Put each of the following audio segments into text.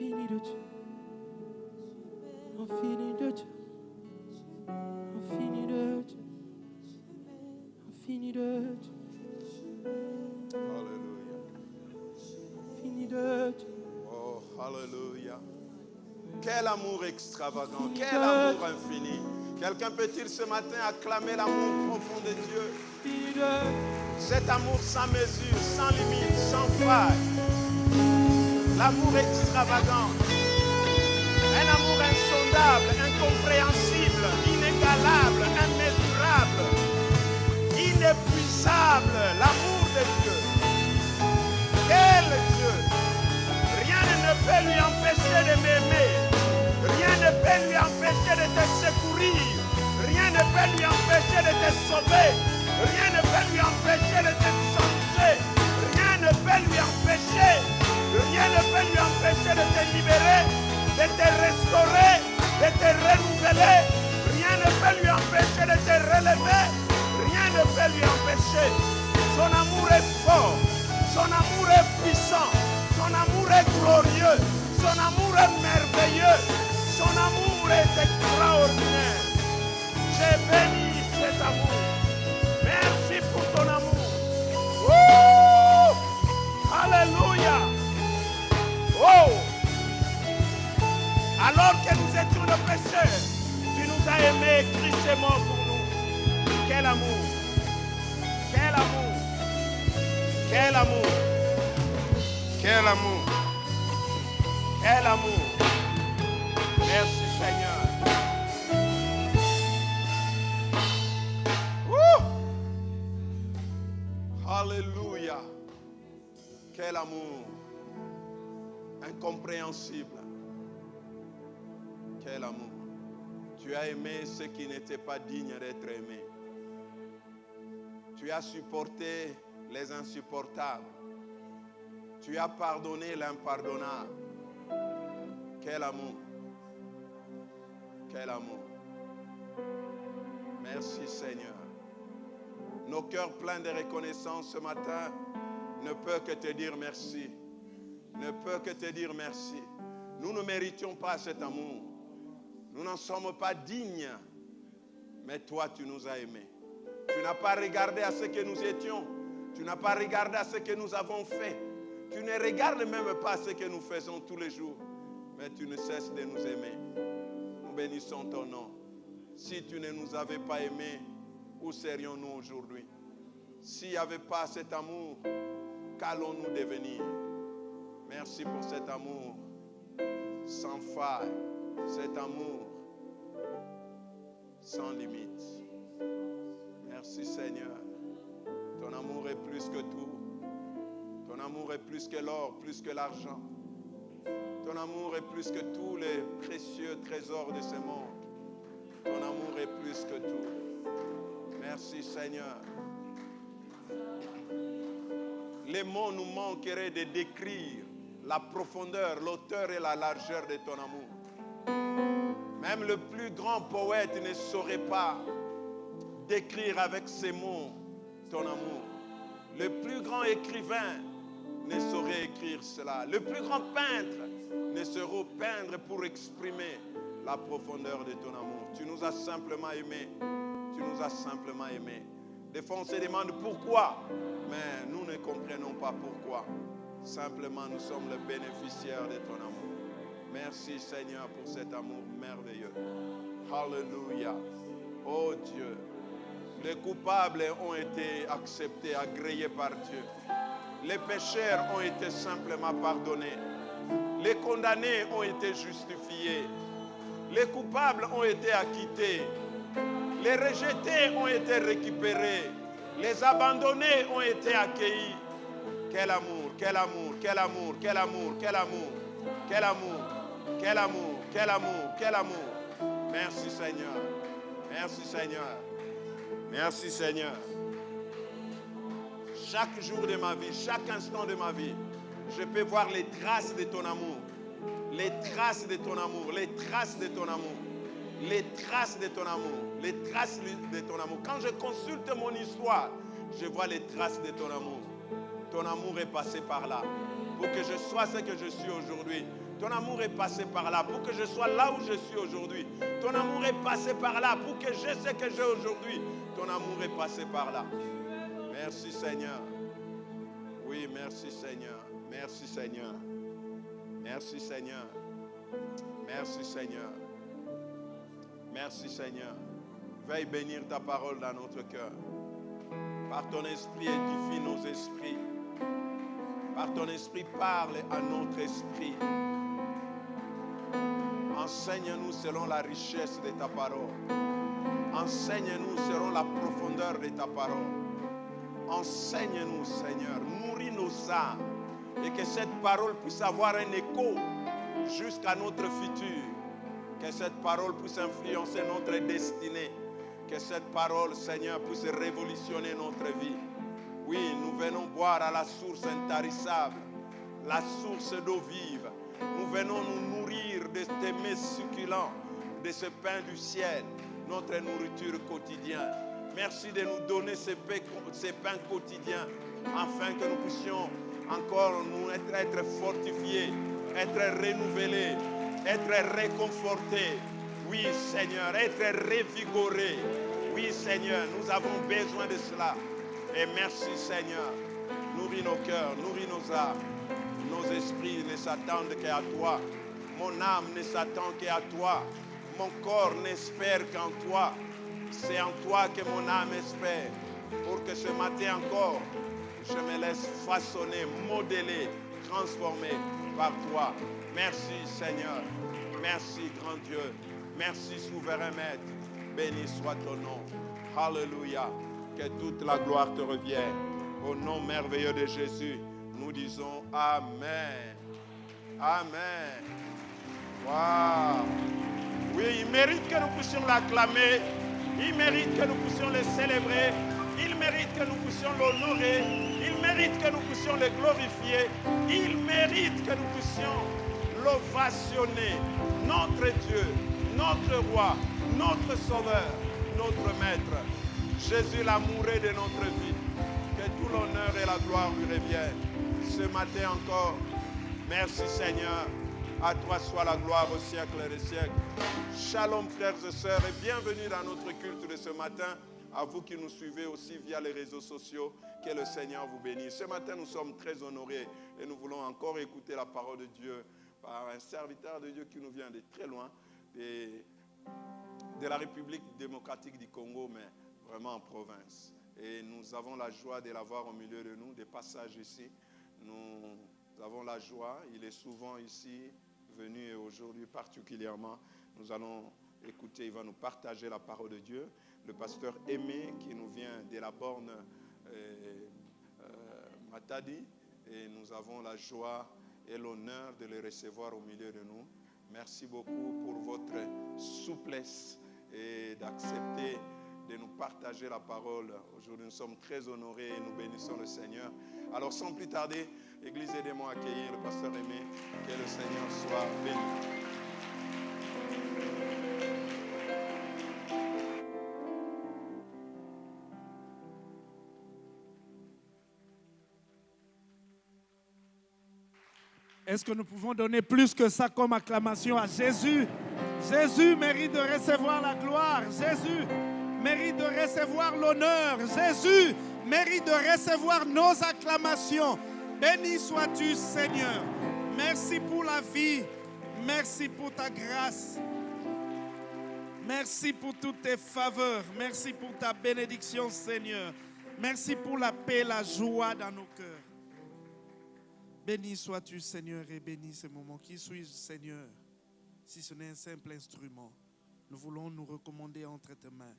Infini de Dieu. Infini de Dieu. Infini de Dieu. Infini de Dieu. Alléluia. Infini de Dieu. Oh, Alléluia. Quel amour extravagant, quel amour infini. Quelqu'un peut-il ce matin acclamer l'amour profond de Dieu? Infini de Dieu. Cet amour sans mesure, sans limite, sans faille. L'amour extravagant. Un amour insondable, incompréhensible, inégalable, immesurable, inépuisable. L'amour de Dieu. Quel Dieu. Rien ne peut lui empêcher de m'aimer. Rien ne peut lui empêcher de te secourir. Rien ne peut lui empêcher de te sauver. Rien ne peut lui empêcher de te changer. Rien ne peut lui empêcher. Rien ne peut lui empêcher de te libérer, de te restaurer, de te renouveler. Rien ne peut lui empêcher de te relever. Rien ne peut lui empêcher. Son amour est fort. Son amour est puissant. Son amour est glorieux. Son amour est merveilleux. Son amour est extraordinaire. J'ai béni cet amour. Nos pécheurs, tu nous as aimés, Christ est mort pour nous. Quel amour! Quel amour! Quel amour! Quel amour! Quel amour! Merci Seigneur. Alléluia. Quel amour. Incompréhensible. Quel amour. Tu as aimé ceux qui n'étaient pas dignes d'être aimés. Tu as supporté les insupportables. Tu as pardonné l'impardonnable. Quel amour. Quel amour. Merci Seigneur. Nos cœurs pleins de reconnaissance ce matin ne peuvent que te dire merci. Ne peuvent que te dire merci. Nous ne méritions pas cet amour. Nous n'en sommes pas dignes. Mais toi, tu nous as aimés. Tu n'as pas regardé à ce que nous étions. Tu n'as pas regardé à ce que nous avons fait. Tu ne regardes même pas ce que nous faisons tous les jours. Mais tu ne cesses de nous aimer. Nous bénissons ton nom. Si tu ne nous avais pas aimés, où serions-nous aujourd'hui? S'il n'y avait pas cet amour, qu'allons-nous devenir? Merci pour cet amour sans faille, cet amour sans limite. Merci Seigneur. Ton amour est plus que tout. Ton amour est plus que l'or, plus que l'argent. Ton amour est plus que tous les précieux trésors de ce monde. Ton amour est plus que tout. Merci Seigneur. Les mots nous manqueraient de décrire la profondeur, l'auteur et la largeur de ton amour. Même le plus grand poète ne saurait pas décrire avec ses mots ton amour. Le plus grand écrivain ne saurait écrire cela. Le plus grand peintre ne saurait peindre pour exprimer la profondeur de ton amour. Tu nous as simplement aimés. Tu nous as simplement aimés. Des fois, on se demande pourquoi, mais nous ne comprenons pas pourquoi. Simplement, nous sommes les bénéficiaires de ton amour. Merci Seigneur pour cet amour merveilleux. Alléluia. Oh Dieu, les coupables ont été acceptés, agréés par Dieu. Les pécheurs ont été simplement pardonnés. Les condamnés ont été justifiés. Les coupables ont été acquittés. Les rejetés ont été récupérés. Les abandonnés ont été accueillis. Quel amour, quel amour, quel amour, quel amour, quel amour, quel amour, quel amour, quel amour, quel amour. Merci Seigneur. Merci Seigneur. Merci Seigneur. Chaque jour de ma vie, chaque instant de ma vie, je peux voir les traces de ton amour. Les traces de ton amour, les traces de ton amour, les traces de ton amour, les traces de ton amour. Quand je consulte mon histoire, je vois les traces de ton amour. Ton amour est passé par là. Pour que je sois ce que je suis aujourd'hui, Ton amour est passé par là pour que je sois là où je suis aujourd'hui. Ton amour est passé par là pour que je sais que j'ai aujourd'hui. Ton amour est passé par là. Merci Seigneur. Oui, merci Seigneur. Merci Seigneur. Merci Seigneur. Merci Seigneur. Merci Seigneur. Veille bénir ta parole dans notre cœur. Par ton esprit, édifie nos esprits. Par ton esprit, parle à notre esprit. Enseigne-nous selon la richesse de ta parole. Enseigne-nous selon la profondeur de ta parole. Enseigne-nous, Seigneur. Nourris nos âmes. Et que cette parole puisse avoir un écho jusqu'à notre futur. Que cette parole puisse influencer notre destinée. Que cette parole, Seigneur, puisse révolutionner notre vie. Oui, nous venons boire à la source intarissable, la source d'eau vive. Nous venons nous nourrir de tes mets succulents, de ce pain du ciel, notre nourriture quotidienne. Merci de nous donner ces pains quotidiens, afin que nous puissions encore nous être, être fortifiés, être renouvelés, être réconfortés. Oui, Seigneur, être revigorés. Oui, Seigneur, nous avons besoin de cela. Et merci, Seigneur. Nourris nos cœurs, nourris nos âmes. Nos esprits ne s'attendent qu'à toi. Mon âme ne s'attend qu'à toi. Mon corps n'espère qu'en toi. C'est en toi que mon âme espère. Pour que ce matin encore, je me laisse façonner, modeler, transformer par toi. Merci Seigneur. Merci grand Dieu. Merci souverain Maître. Béni soit ton nom. Alléluia. Que toute la gloire te revienne. Au nom merveilleux de Jésus, nous disons Amen. Amen. Oui, il mérite que nous puissions l'acclamer. Il mérite que nous puissions le célébrer. Il mérite que nous puissions l'honorer. Il mérite que nous puissions le glorifier. Il mérite que nous puissions l'ovationner. Notre Dieu, notre roi, notre sauveur, notre maître. Jésus l'amoureux de notre vie. Que tout l'honneur et la gloire lui reviennent. Ce matin encore, merci Seigneur. À toi soit la gloire au siècle des siècles. Shalom frères et sœurs et bienvenue dans notre culte de ce matin. À vous qui nous suivez aussi via les réseaux sociaux, que le Seigneur vous bénisse. Ce matin, nous sommes très honorés et nous voulons encore écouter la parole de Dieu par un serviteur de Dieu qui nous vient de très loin, de, de la République démocratique du Congo, mais vraiment en province. Et nous avons la joie de l'avoir au milieu de nous, des passages ici. Nous avons la joie, il est souvent ici, et aujourd'hui particulièrement. Nous allons écouter, il va nous partager la parole de Dieu. Le pasteur Aimé qui nous vient de la borne euh, euh, Matadi. Et nous avons la joie et l'honneur de le recevoir au milieu de nous. Merci beaucoup pour votre souplesse et d'accepter de nous partager la parole. Aujourd'hui, nous sommes très honorés et nous bénissons le Seigneur. Alors, sans plus tarder, Église, aidez-moi à accueillir le pasteur Aimé. Que le Seigneur soit béni. Est-ce que nous pouvons donner plus que ça comme acclamation à Jésus? Jésus mérite de recevoir la gloire. Jésus mérite de recevoir l'honneur. Jésus mérite de recevoir nos acclamations. Béni sois-tu, Seigneur. Merci pour la vie. Merci pour ta grâce. Merci pour toutes tes faveurs. Merci pour ta bénédiction, Seigneur. Merci pour la paix, la joie dans nos cœurs. Béni sois-tu, Seigneur, et béni ce moment. Qui suis-je, Seigneur, si ce n'est un simple instrument Nous voulons nous recommander entre tes mains.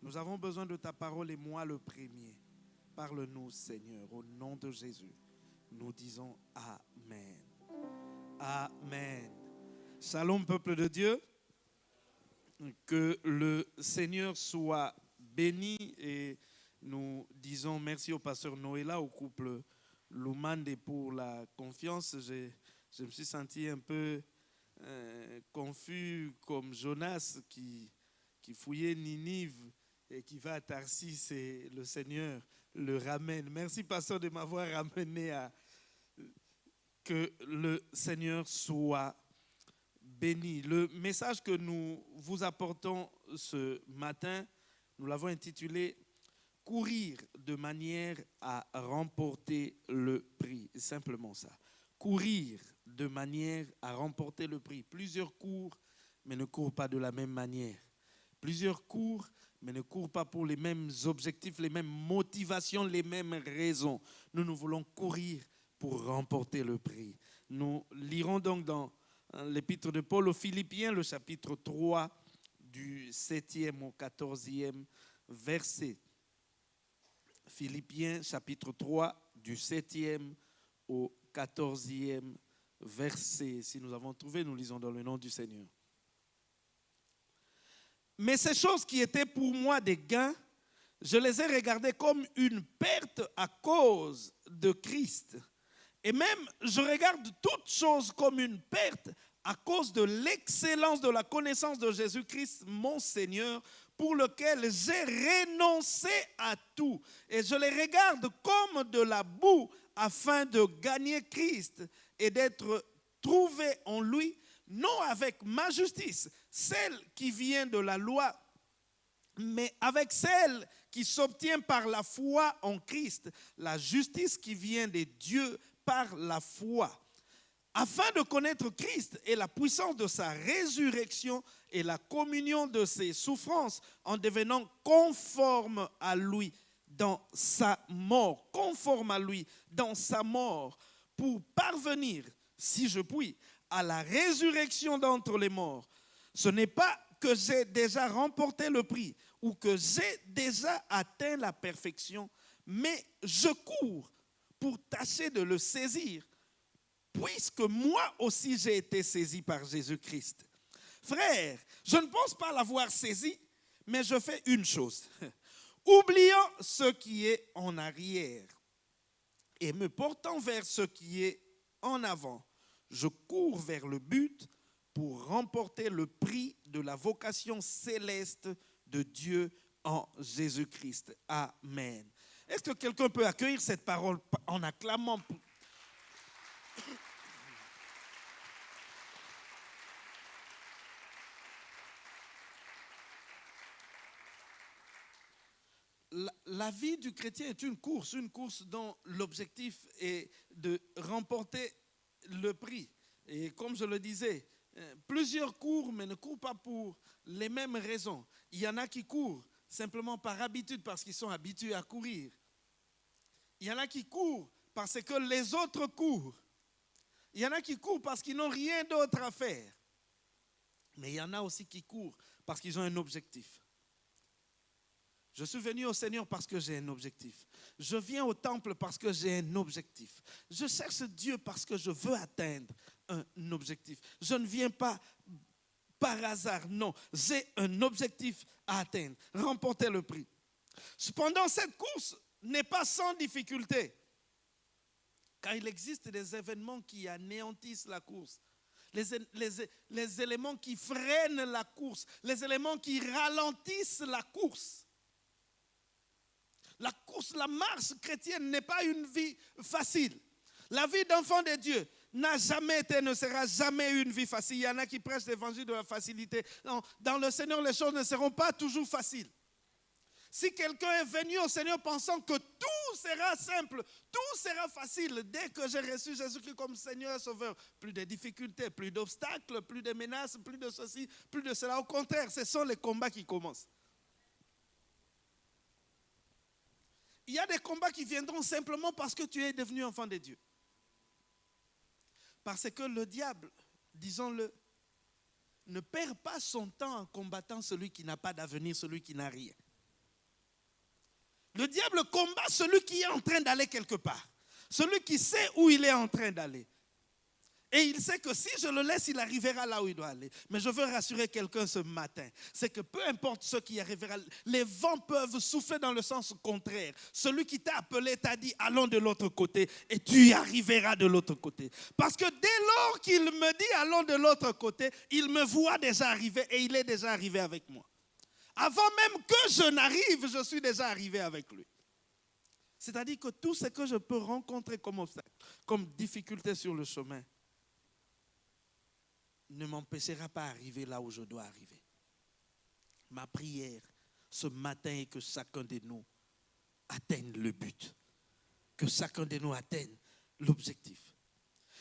Nous avons besoin de ta parole et moi le premier. Parle-nous, Seigneur, au nom de Jésus. Nous disons Amen. Amen. Shalom, peuple de Dieu. Que le Seigneur soit béni et nous disons merci au pasteur Noëlla, au couple Lumande pour la confiance. Je, je me suis senti un peu euh, confus comme Jonas qui, qui fouillait Ninive et qui va à Tarsis et le Seigneur le ramène. Merci, pasteur, de m'avoir ramené à Que le Seigneur soit béni. Le message que nous vous apportons ce matin, nous l'avons intitulé Courir de manière à remporter le prix. Simplement ça. Courir de manière à remporter le prix. Plusieurs courent, mais ne courent pas de la même manière. Plusieurs courent, mais ne courent pas pour les mêmes objectifs, les mêmes motivations, les mêmes raisons. Nous, nous voulons courir pour remporter le prix. Nous lirons donc dans hein, l'épître de Paul aux Philippiens, le chapitre 3, du 7e au 14e verset. Philippiens, chapitre 3, du 7e au 14e verset. Si nous avons trouvé, nous lisons dans le nom du Seigneur. Mais ces choses qui étaient pour moi des gains, je les ai regardées comme une perte à cause de Christ. Et même, je regarde toutes choses comme une perte à cause de l'excellence de la connaissance de Jésus-Christ, mon Seigneur, pour lequel j'ai renoncé à tout. Et je les regarde comme de la boue afin de gagner Christ et d'être trouvé en lui, non avec ma justice, celle qui vient de la loi, mais avec celle qui s'obtient par la foi en Christ, la justice qui vient de Dieu par la foi, afin de connaître Christ et la puissance de sa résurrection et la communion de ses souffrances en devenant conforme à lui dans sa mort, conforme à lui dans sa mort, pour parvenir, si je puis, à la résurrection d'entre les morts. Ce n'est pas que j'ai déjà remporté le prix ou que j'ai déjà atteint la perfection, mais je cours pour tâcher de le saisir, puisque moi aussi j'ai été saisi par Jésus-Christ. Frère, je ne pense pas l'avoir saisi, mais je fais une chose. Oubliant ce qui est en arrière et me portant vers ce qui est en avant, je cours vers le but pour remporter le prix de la vocation céleste de Dieu en Jésus-Christ. Amen. Est-ce que quelqu'un peut accueillir cette parole en acclamant la, vie du chrétien est une course, une course dont l'objectif est de remporter le prix. Et comme je le disais, plusieurs courent, mais ne courent pas pour les mêmes raisons. Il y en a qui courent simplement par habitude, parce qu'ils sont habitués à courir. Il y en a qui courent parce que les autres courent. Il y en a qui courent parce qu'ils n'ont rien d'autre à faire. Mais il y en a aussi qui courent parce qu'ils ont un objectif. Je suis venu au Seigneur parce que j'ai un objectif. Je viens au temple parce que j'ai un objectif. Je cherche Dieu parce que je veux atteindre un objectif. Je ne viens pas par hasard, non. J'ai un objectif à atteindre, remporter le prix. Cependant, cette course n'est pas sans difficulté, car il existe des événements qui anéantissent la course. Les, les, les éléments qui freinent la course, les éléments qui ralentissent la course. La course, la marche chrétienne n'est pas une vie facile. La vie d'enfant de Dieu n'a jamais été, ne sera jamais une vie facile. Il y en a qui prêchent l'évangile de la facilité. Dans le Seigneur, les choses ne seront pas toujours faciles. Si quelqu'un est venu au Seigneur pensant que tout sera simple, tout sera facile, dès que j'ai reçu Jésus-Christ comme Seigneur et Sauveur, plus de difficultés, plus d'obstacles, plus de menaces, plus de ceci, plus de cela. Au contraire, ce sont les combats qui commencent. Il y a des combats qui viendront simplement parce que tu es devenu enfant de Dieu. Parce que le diable, disons-le, ne perd pas son temps en combattant celui qui n'a pas d'avenir, celui qui n'a rien. Le diable combat celui qui est en train d'aller quelque part, celui qui sait où il est en train d'aller. Et il sait que si je le laisse, il arrivera là où il doit aller. Mais je veux rassurer quelqu'un ce matin. C'est que peu importe ce qui arrivera, les vents peuvent souffler dans le sens contraire. Celui qui t'a appelé t'a dit allons de l'autre côté et tu y arriveras de l'autre côté. Parce que dès lors qu'il me dit allons de l'autre côté, il me voit déjà arriver et il est déjà arrivé avec moi. Avant même que je n'arrive, je suis déjà arrivé avec lui. C'est-à-dire que tout ce que je peux rencontrer comme obstacle, comme difficulté sur le chemin, ne m'empêchera pas d'arriver là où je dois arriver. Ma prière ce matin est que chacun de nous atteigne le but, que chacun de nous atteigne l'objectif.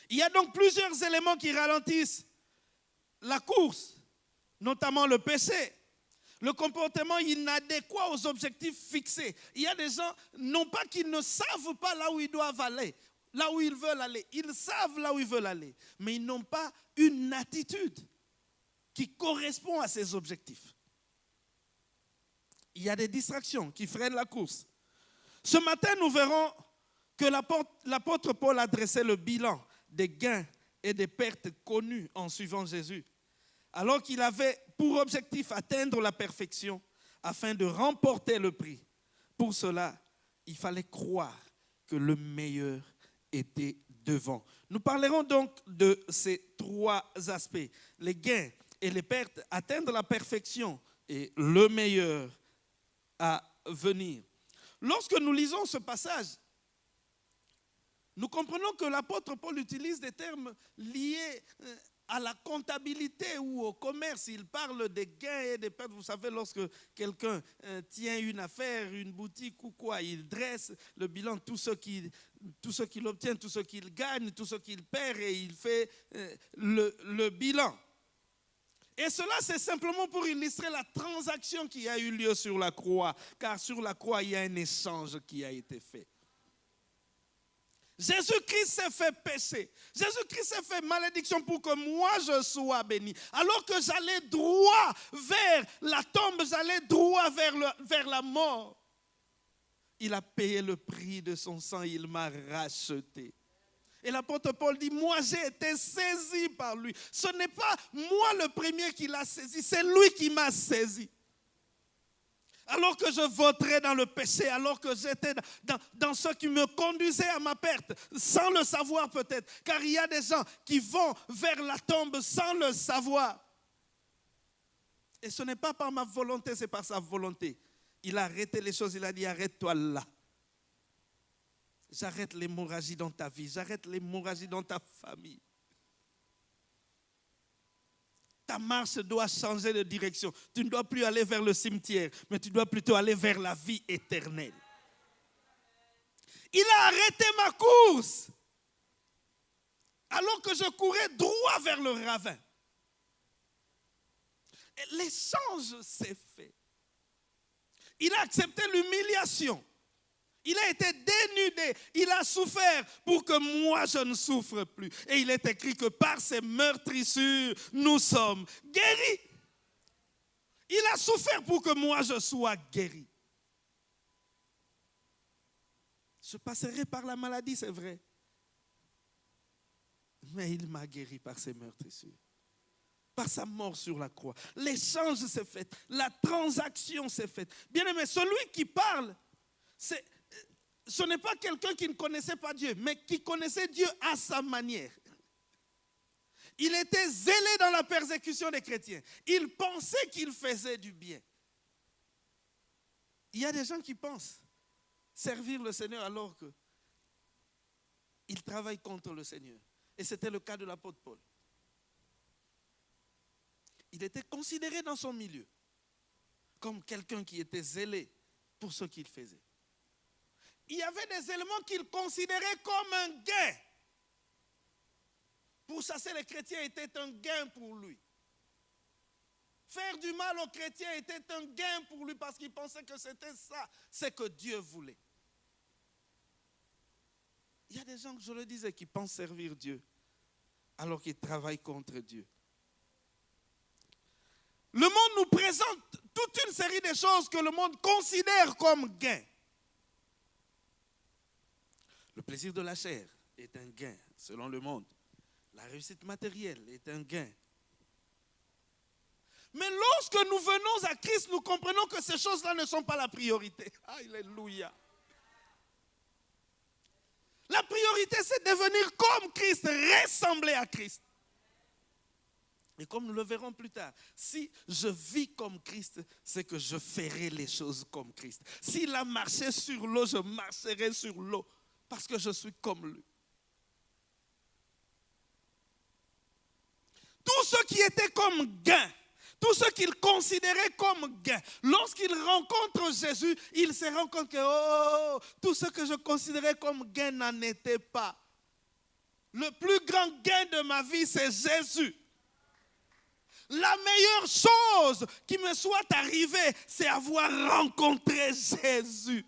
Il y a donc plusieurs éléments qui ralentissent la course, notamment le péché, le comportement inadéquat aux objectifs fixés. Il y a des gens, non pas qu'ils ne savent pas là où ils doivent aller, là où ils veulent aller, ils savent là où ils veulent aller, mais ils n'ont pas une attitude qui correspond à ces objectifs. Il y a des distractions qui freinent la course. Ce matin, nous verrons que l'apôtre Paul adressait le bilan des gains et des pertes connues en suivant Jésus, alors qu'il avait pour objectif atteindre la perfection afin de remporter le prix. Pour cela, il fallait croire que le meilleur Nous parlerons donc de ces trois aspects, les gains et les pertes, atteindre la perfection et le meilleur à venir. Lorsque nous lisons ce passage, nous comprenons que l'apôtre Paul utilise des termes liés euh, à la comptabilité ou au commerce. Il parle des gains et des pertes. Vous savez, lorsque quelqu'un euh, tient une affaire, une boutique ou quoi, il dresse le bilan, tout ce qu'il obtient, tout ce qu'il gagne, tout ce qu'il perd et il fait euh, le, le bilan. Et cela, c'est simplement pour illustrer la transaction qui a eu lieu sur la croix, car sur la croix, il y a un échange qui a été fait. Jésus-Christ s'est fait péché. Jésus-Christ s'est fait malédiction pour que moi je sois béni. Alors que j'allais droit vers la tombe, j'allais droit vers, vers la mort. Il a payé le prix de son sang, il m'a racheté. Et l'apôtre Paul dit, moi j'ai été saisi par lui. Ce n'est pas moi le premier qui l'a saisi, c'est lui qui m'a saisi alors que je voterais dans le péché, alors que j'étais dans, ce qui me conduisait à ma perte, sans le savoir peut-être, car il y a des gens qui vont vers la tombe sans le savoir. Et ce n'est pas par ma volonté, c'est par sa volonté. Il a arrêté les choses, il a dit arrête-toi là. J'arrête l'hémorragie dans ta vie, j'arrête l'hémorragie dans ta famille. Ta marche doit changer de direction. Tu ne dois plus aller vers le cimetière, mais tu dois plutôt aller vers la vie éternelle. Il a arrêté ma course alors que je courais droit vers le ravin. L'échange s'est fait. Il a accepté l'humiliation. Il a été dénudé, il a souffert pour que moi je ne souffre plus. Et il est écrit que par ses meurtrissures, nous sommes guéris. Il a souffert pour que moi je sois guéri. Je passerai par la maladie, c'est vrai. Mais il m'a guéri par ses meurtrissures par sa mort sur la croix. L'échange s'est fait, la transaction s'est faite. Bien aimé, celui qui parle, c'est ce n'est pas quelqu'un qui ne connaissait pas Dieu, mais qui connaissait Dieu à sa manière. Il était zélé dans la persécution des chrétiens. Il pensait qu'il faisait du bien. Il y a des gens qui pensent servir le Seigneur alors que ils travaillent contre le Seigneur. Et c'était le cas de l'apôtre Paul. Il était considéré dans son milieu comme quelqu'un qui était zélé pour ce qu'il faisait il y avait des éléments qu'il considérait comme un gain. Pour chasser les chrétiens était un gain pour lui. Faire du mal aux chrétiens était un gain pour lui parce qu'il pensait que c'était ça, c'est que Dieu voulait. Il y a des gens, je le disais, qui pensent servir Dieu alors qu'ils travaillent contre Dieu. Le monde nous présente toute une série de choses que le monde considère comme gain. Le plaisir de la chair est un gain, selon le monde. La réussite matérielle est un gain. Mais lorsque nous venons à Christ, nous comprenons que ces choses-là ne sont pas la priorité. Alléluia. La priorité, c'est devenir comme Christ, ressembler à Christ. Et comme nous le verrons plus tard, si je vis comme Christ, c'est que je ferai les choses comme Christ. S'il a marché sur l'eau, je marcherai sur l'eau parce que je suis comme lui. Tout ce qui était comme gain, tout ce qu'il considérait comme gain, lorsqu'il rencontre Jésus, il se rend compte que oh, tout ce que je considérais comme gain n'en était pas. Le plus grand gain de ma vie, c'est Jésus. La meilleure chose qui me soit arrivée, c'est avoir rencontré Jésus.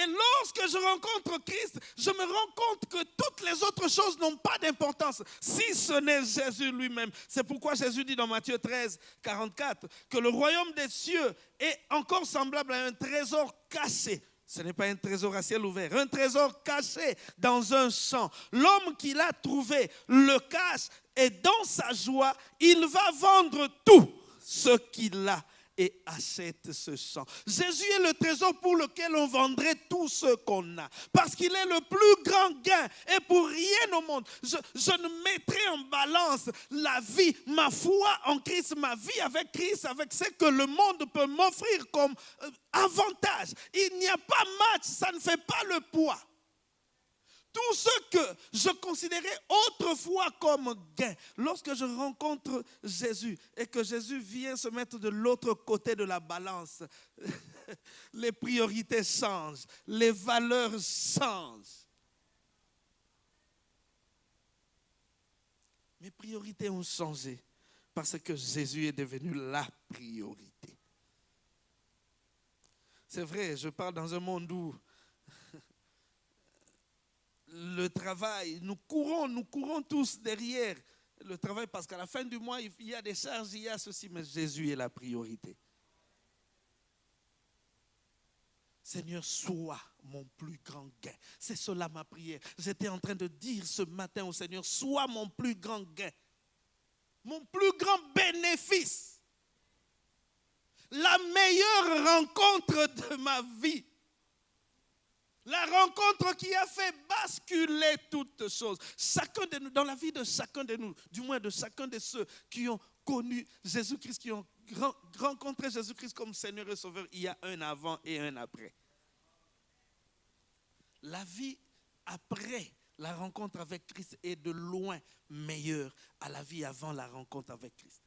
Et lorsque je rencontre Christ, je me rends compte que toutes les autres choses n'ont pas d'importance si ce n'est Jésus lui-même. C'est pourquoi Jésus dit dans Matthieu 13, 44 que le royaume des cieux est encore semblable à un trésor caché. Ce n'est pas un trésor à ciel ouvert, un trésor caché dans un champ. L'homme qui l'a trouvé le cache et dans sa joie, il va vendre tout ce qu'il a et achète ce champ. Jésus est le trésor pour lequel on vendrait tout ce qu'on a. Parce qu'il est le plus grand gain. Et pour rien au monde, je, je, ne mettrai en balance la vie, ma foi en Christ, ma vie avec Christ, avec ce que le monde peut m'offrir comme euh, avantage. Il n'y a pas match, ça ne fait pas le poids tout ce que je considérais autrefois comme gain, lorsque je rencontre Jésus et que Jésus vient se mettre de l'autre côté de la balance, les priorités changent, les valeurs changent. Mes priorités ont changé parce que Jésus est devenu la priorité. C'est vrai, je parle dans un monde où le travail, nous courons, nous courons tous derrière le travail parce qu'à la fin du mois, il y a des charges, il y a ceci, mais Jésus est la priorité. Seigneur, sois mon plus grand gain. C'est cela ma prière. J'étais en train de dire ce matin au Seigneur, sois mon plus grand gain, mon plus grand bénéfice, la meilleure rencontre de ma vie. La rencontre qui a fait basculer toutes choses. Chacun de nous, dans la vie de chacun de nous, du moins de chacun de ceux qui ont connu Jésus-Christ, qui ont rencontré Jésus-Christ comme Seigneur et Sauveur, il y a un avant et un après. La vie après la rencontre avec Christ est de loin meilleure à la vie avant la rencontre avec Christ.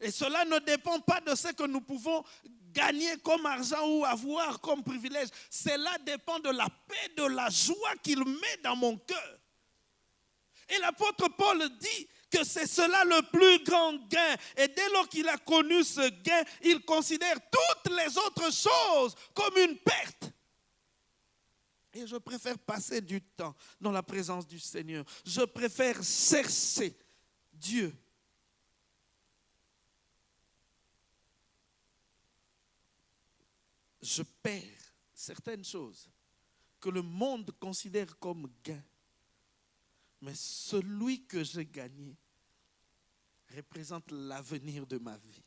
Et cela ne dépend pas de ce que nous pouvons gagner comme argent ou avoir comme privilège. Cela dépend de la paix, de la joie qu'il met dans mon cœur. Et l'apôtre Paul dit que c'est cela le plus grand gain. Et dès lors qu'il a connu ce gain, il considère toutes les autres choses comme une perte. Et je préfère passer du temps dans la présence du Seigneur. Je préfère chercher Dieu je perds certaines choses que le monde considère comme gain. Mais celui que j'ai gagné représente l'avenir de ma vie.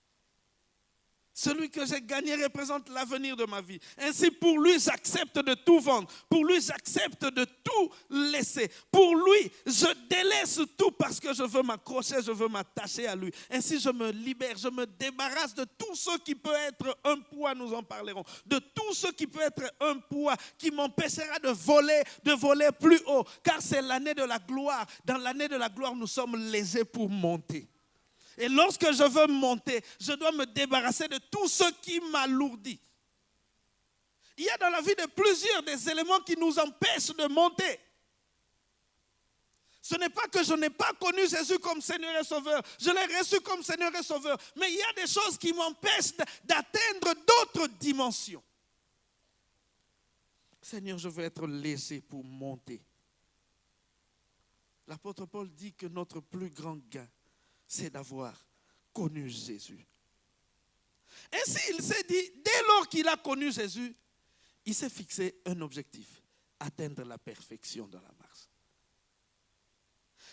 Celui que j'ai gagné représente l'avenir de ma vie. Ainsi, pour lui, j'accepte de tout vendre. Pour lui, j'accepte de tout laisser. Pour lui, je délaisse tout parce que je veux m'accrocher, je veux m'attacher à lui. Ainsi, je me libère, je me débarrasse de tout ce qui peut être un poids, nous en parlerons. De tout ce qui peut être un poids qui m'empêchera de voler, de voler plus haut. Car c'est l'année de la gloire. Dans l'année de la gloire, nous sommes lésés pour monter. Et lorsque je veux monter, je dois me débarrasser de tout ce qui m'alourdit. Il y a dans la vie de plusieurs des éléments qui nous empêchent de monter. Ce n'est pas que je n'ai pas connu Jésus comme Seigneur et Sauveur. Je l'ai reçu comme Seigneur et Sauveur. Mais il y a des choses qui m'empêchent d'atteindre d'autres dimensions. Seigneur, je veux être laissé pour monter. L'apôtre Paul dit que notre plus grand gain, c'est d'avoir connu Jésus. Ainsi, il s'est dit, dès lors qu'il a connu Jésus, il s'est fixé un objectif, atteindre la perfection dans la marche.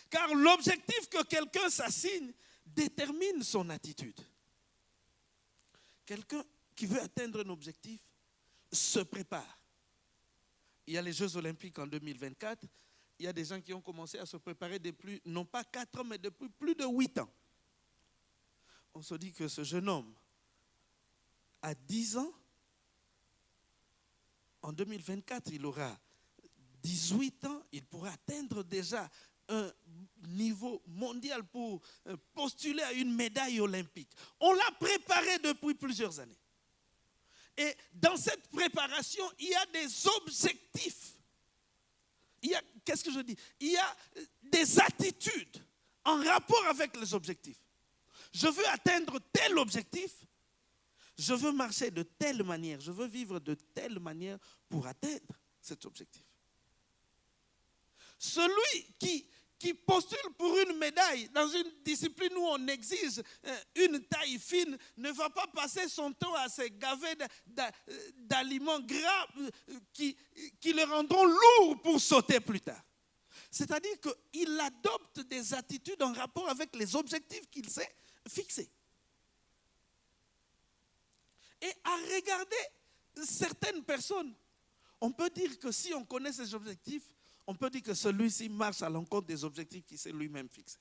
Car l'objectif que quelqu'un s'assigne détermine son attitude. Quelqu'un qui veut atteindre un objectif se prépare. Il y a les Jeux olympiques en 2024 il y a des gens qui ont commencé à se préparer depuis, non pas 4 ans, mais depuis plus de 8 ans. On se dit que ce jeune homme, à 10 ans, en 2024, il aura 18 ans, il pourra atteindre déjà un niveau mondial pour euh, postuler à une médaille olympique. On l'a préparé depuis plusieurs années. Et dans cette préparation, il y a des objectifs. Il y a, qu'est-ce que je dis? Il y a des attitudes en rapport avec les objectifs. Je veux atteindre tel objectif. Je veux marcher de telle manière. Je veux vivre de telle manière pour atteindre cet objectif. Celui qui qui postule pour une médaille dans une discipline où on exige euh, une taille fine ne va pas passer son temps à se gaver d'aliments gras euh, qui, le rendront lourd pour sauter plus tard. C'est-à-dire qu'il adopte des attitudes en rapport avec les objectifs qu'il s'est fixés. Et à regarder certaines personnes, on peut dire que si on connaît ces objectifs, on peut dire que celui-ci marche à l'encontre des objectifs qu'il s'est lui-même fixés.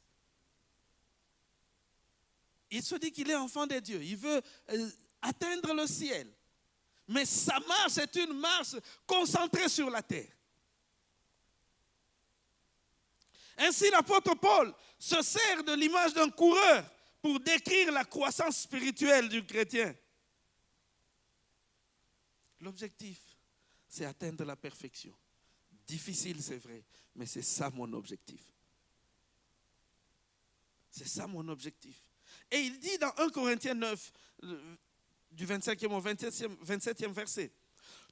Il se dit qu'il est enfant de Dieu, il veut euh, atteindre le ciel. Mais sa marche est une marche concentrée sur la terre. Ainsi, l'apôtre Paul se sert de l'image d'un coureur pour décrire la croissance spirituelle du chrétien. L'objectif, c'est atteindre la perfection. Difficile, c'est vrai, mais c'est ça mon objectif. C'est ça mon objectif. Et il dit dans 1 Corinthiens 9, du 25e au 27e, 27e verset,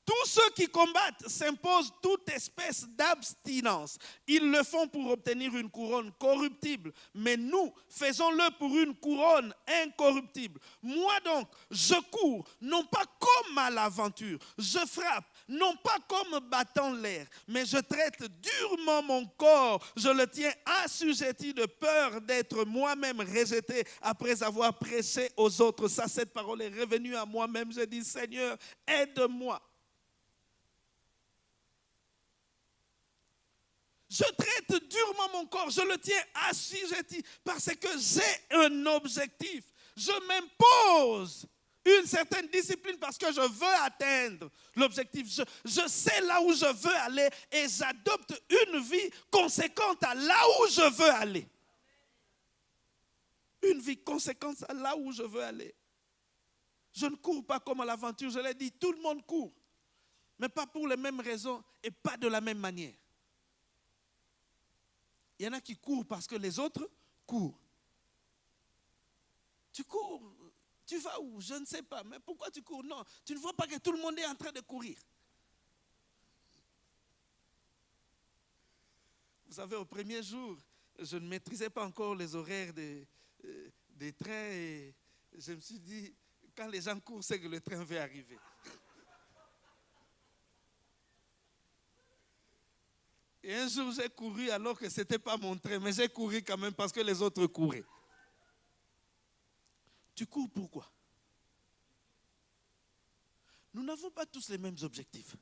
tous ceux qui combattent s'imposent toute espèce d'abstinence. Ils le font pour obtenir une couronne corruptible, mais nous faisons-le pour une couronne incorruptible. Moi donc, je cours, non pas comme à l'aventure, je frappe, non pas comme battant l'air, mais je traite durement mon corps, je le tiens assujetti de peur d'être moi-même rejeté après avoir prêché aux autres. Ça, cette parole est revenue à moi-même. Je dis, Seigneur, aide-moi Je traite durement mon corps, je le tiens assujetti parce que j'ai un objectif. Je m'impose une certaine discipline parce que je veux atteindre l'objectif. Je, sais là où je veux aller et j'adopte une vie conséquente à là où je veux aller. Une vie conséquente à là où je veux aller. Je ne cours pas comme à l'aventure, je l'ai dit, tout le monde court, mais pas pour les mêmes raisons et pas de la même manière. Il y en a qui courent parce que les autres courent. Tu cours, tu vas où? Je ne sais pas. Mais pourquoi tu cours? Non, tu ne vois pas que tout le monde est en train de courir. Vous savez, au premier jour, je ne maîtrisais pas encore les horaires des, euh, trains et je me suis dit, quand les gens courent, c'est que le train va arriver. Et un jour, j'ai couru alors que ce n'était pas mon train, mais j'ai couru quand même parce que les autres couraient. Tu cours pourquoi? Nous n'avons pas tous les mêmes objectifs.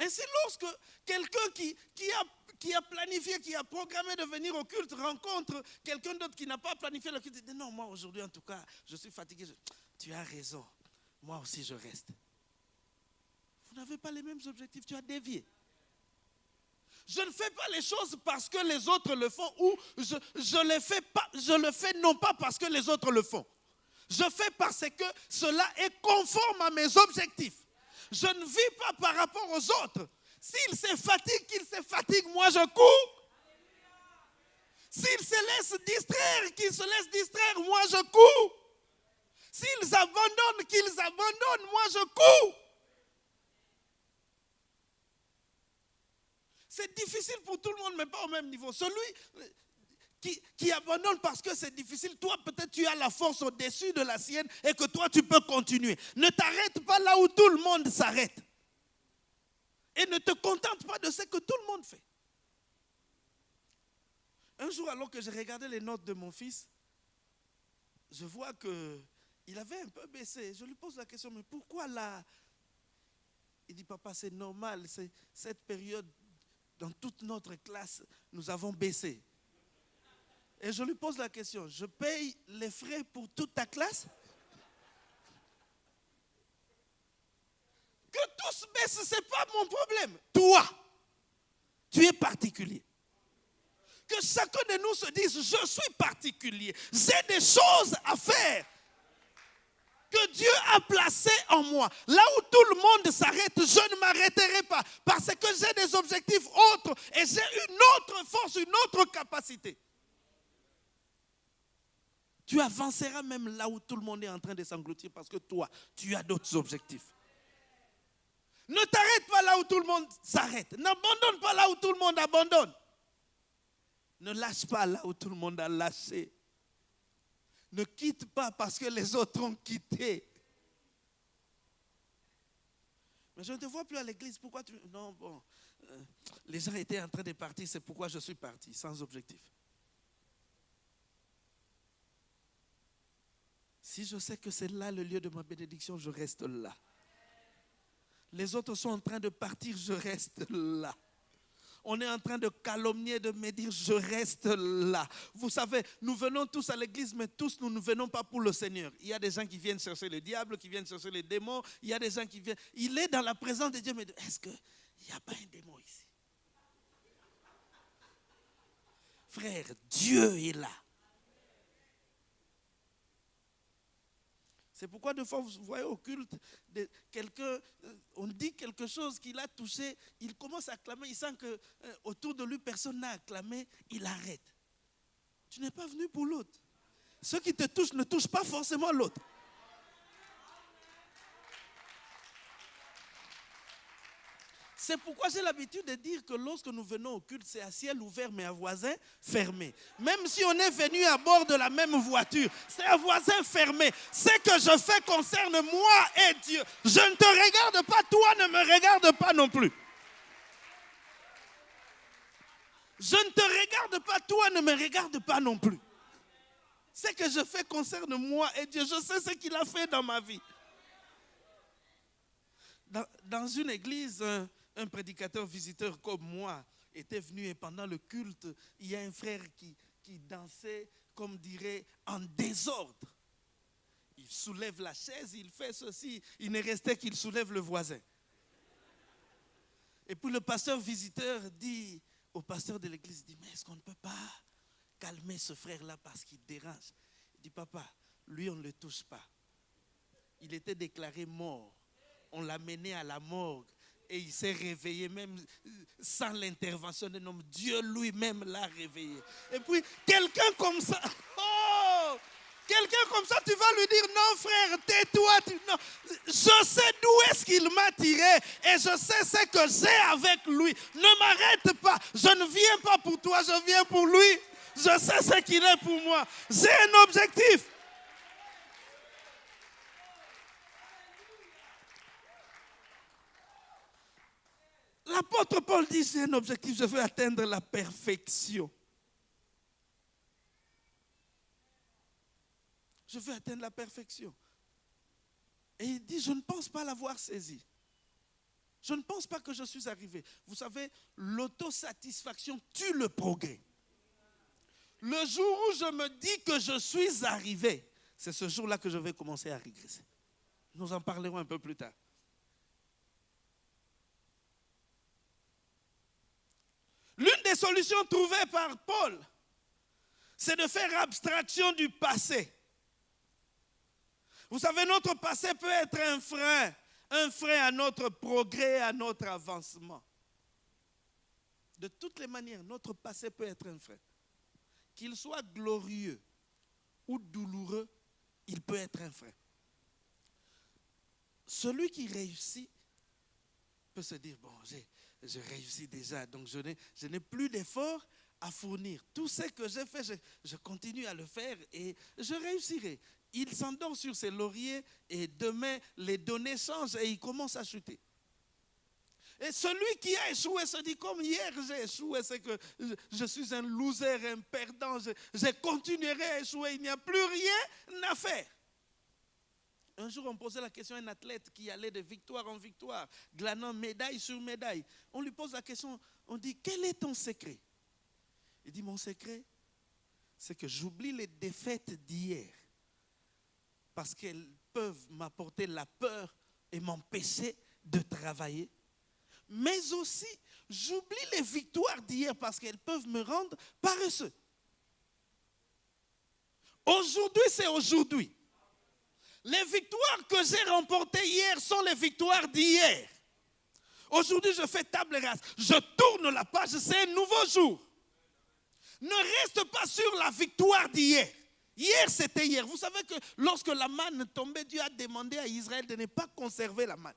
Ainsi, lorsque quelqu'un qui, qui, a, qui a planifié, qui a programmé de venir au culte rencontre quelqu'un d'autre qui n'a pas planifié le culte, il dit non, moi aujourd'hui en tout cas, je suis fatigué. Tu as raison, moi aussi je reste. Vous n'avez pas les mêmes objectifs, tu as dévié. Je ne fais pas les choses parce que les autres le font ou je, je, les fais pas, je le fais non pas parce que les autres le font. Je fais parce que cela est conforme à mes objectifs. Je ne vis pas par rapport aux autres. S'ils se fatiguent, qu'ils se fatiguent, moi je cours. S'ils se laissent distraire, qu'ils se laissent distraire, moi je cours. S'ils abandonnent, qu'ils abandonnent, moi je cours. C'est difficile pour tout le monde, mais pas au même niveau. Celui qui, qui abandonne parce que c'est difficile, toi peut-être tu as la force au-dessus de la sienne et que toi tu peux continuer. Ne t'arrête pas là où tout le monde s'arrête. Et ne te contente pas de ce que tout le monde fait. Un jour, alors que j'ai regardé les notes de mon fils, je vois que il avait un peu baissé. Je lui pose la question, mais pourquoi là? Il dit, papa, c'est normal, c'est cette période, dans toute notre classe, nous avons baissé. Et je lui pose la question, je paye les frais pour toute ta classe? Que tous baissent, ce n'est pas mon problème. Toi, tu es particulier. Que chacun de nous se dise, je suis particulier. J'ai des choses à faire que Dieu a placées en moi. Là où tout le monde s'arrête, je ne m'arrêterai pas. Parce que j'ai des objectifs autres et j'ai une autre force, une autre capacité. Tu avanceras même là où tout le monde est en train de s'engloutir parce que toi, tu as d'autres objectifs. Ne t'arrête pas là où tout le monde s'arrête. N'abandonne pas là où tout le monde abandonne. Ne lâche pas là où tout le monde a lâché. Ne quitte pas parce que les autres ont quitté. Mais je ne te vois plus à l'église. Pourquoi tu... Non, bon. Euh, les gens étaient en train de partir. C'est pourquoi je suis parti, sans objectif. Si je sais que c'est là le lieu de ma bénédiction, je reste là. Les autres sont en train de partir, je reste là. On est en train de calomnier, de me dire, je reste là. Vous savez, nous venons tous à l'église, mais tous, nous ne venons pas pour le Seigneur. Il y a des gens qui viennent chercher le diable, qui viennent chercher les démons. Il y a des gens qui viennent. Il est dans la présence de Dieu, mais est-ce qu'il n'y a pas un démon ici? Frère, Dieu est là. C'est pourquoi de fois vous voyez au culte, quelqu'un, euh, on dit quelque chose qu'il a touché, il commence à clamer, il sent que euh, autour de lui personne n'a acclamé, il arrête. Tu n'es pas venu pour l'autre. Ceux qui te touchent ne touchent pas forcément l'autre. C'est pourquoi j'ai l'habitude de dire que lorsque nous venons au culte, c'est à ciel ouvert, mais à voisin fermé. Même si on est venu à bord de la même voiture, c'est à voisin fermé. Ce que je fais concerne moi et Dieu. Je ne te regarde pas, toi ne me regarde pas non plus. Je ne te regarde pas, toi ne me regarde pas non plus. Ce que je fais concerne moi et Dieu. Je sais ce qu'il a fait dans ma vie. Dans, une église, prédicateur visiteur comme moi était venu et pendant le culte, il y a un frère qui, qui dansait, comme dirait, en désordre. Il soulève la chaise, il fait ceci, il ne restait qu'il soulève le voisin. Et puis le pasteur visiteur dit au pasteur de l'église, dit, mais est-ce qu'on ne peut pas calmer ce frère-là parce qu'il dérange? Il dit, papa, lui on ne le touche pas. Il était déclaré mort. On l'a mené à la morgue et il s'est réveillé même sans l'intervention d'un homme. Dieu lui-même l'a réveillé. Et puis, quelqu'un comme ça, oh, quelqu'un comme ça, tu vas lui dire, non frère, tais-toi. Je sais d'où est-ce qu'il m'a tiré et je sais ce que j'ai avec lui. Ne m'arrête pas. Je ne viens pas pour toi, je viens pour lui. Je sais ce qu'il est pour moi. J'ai un objectif. L'apôtre Paul dit, c'est un objectif, je veux atteindre la perfection. Je veux atteindre la perfection. Et il dit, je ne pense pas l'avoir saisi. Je ne pense pas que je suis arrivé. Vous savez, l'autosatisfaction tue le progrès. Le jour où je me dis que je suis arrivé, c'est ce jour-là que je vais commencer à régresser. Nous en parlerons un peu plus tard. L'une des solutions trouvées par Paul, c'est de faire abstraction du passé. Vous savez, notre passé peut être un frein, un frein à notre progrès, à notre avancement. De toutes les manières, notre passé peut être un frein. Qu'il soit glorieux ou douloureux, il peut être un frein. Celui qui réussit peut se dire, bon, j'ai je réussis déjà, donc je n'ai plus d'efforts à fournir. Tout ce que j'ai fait, je, continue à le faire et je réussirai. Il s'endort sur ses lauriers et demain, les données changent et il commence à chuter. Et celui qui a échoué se dit, comme hier j'ai échoué, c'est que je, suis un loser, un perdant, je continuerai à échouer, il n'y a plus rien à faire. Un jour, on posait la question à un athlète qui allait de victoire en victoire, glanant médaille sur médaille. On lui pose la question, on dit, quel est ton secret? Il dit, mon secret, c'est que j'oublie les défaites d'hier parce qu'elles peuvent m'apporter la peur et m'empêcher de travailler. Mais aussi, j'oublie les victoires d'hier parce qu'elles peuvent me rendre paresseux. Aujourd'hui, c'est aujourd'hui. Les victoires que j'ai remportées hier sont les victoires d'hier. Aujourd'hui, je fais table rase. Je tourne la page, c'est un nouveau jour. Ne reste pas sur la victoire d'hier. Hier, c'était hier. Vous savez que lorsque la manne tombait, Dieu a demandé à Israël de ne pas conserver la manne.